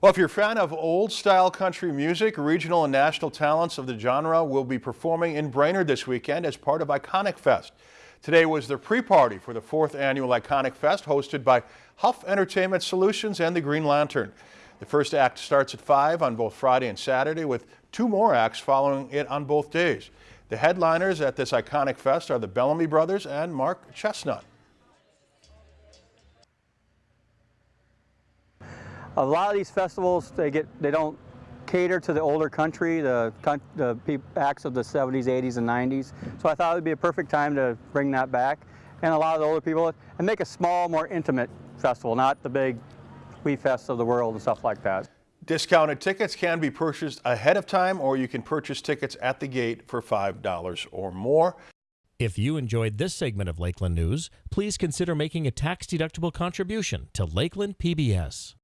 Well, if you're a fan of old-style country music, regional and national talents of the genre will be performing in Brainerd this weekend as part of Iconic Fest. Today was the pre-party for the fourth annual Iconic Fest hosted by Huff Entertainment Solutions and the Green Lantern. The first act starts at 5 on both Friday and Saturday with two more acts following it on both days. The headliners at this Iconic Fest are the Bellamy Brothers and Mark Chesnutt. A lot of these festivals they get they don't cater to the older country, the, the acts of the 70s, 80s, and 90s. So I thought it would be a perfect time to bring that back and a lot of the older people and make a small, more intimate festival, not the big We Fest of the world and stuff like that. Discounted tickets can be purchased ahead of time or you can purchase tickets at the gate for $5 or more. If you enjoyed this segment of Lakeland News, please consider making a tax-deductible contribution to Lakeland PBS.